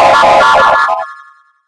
Oh!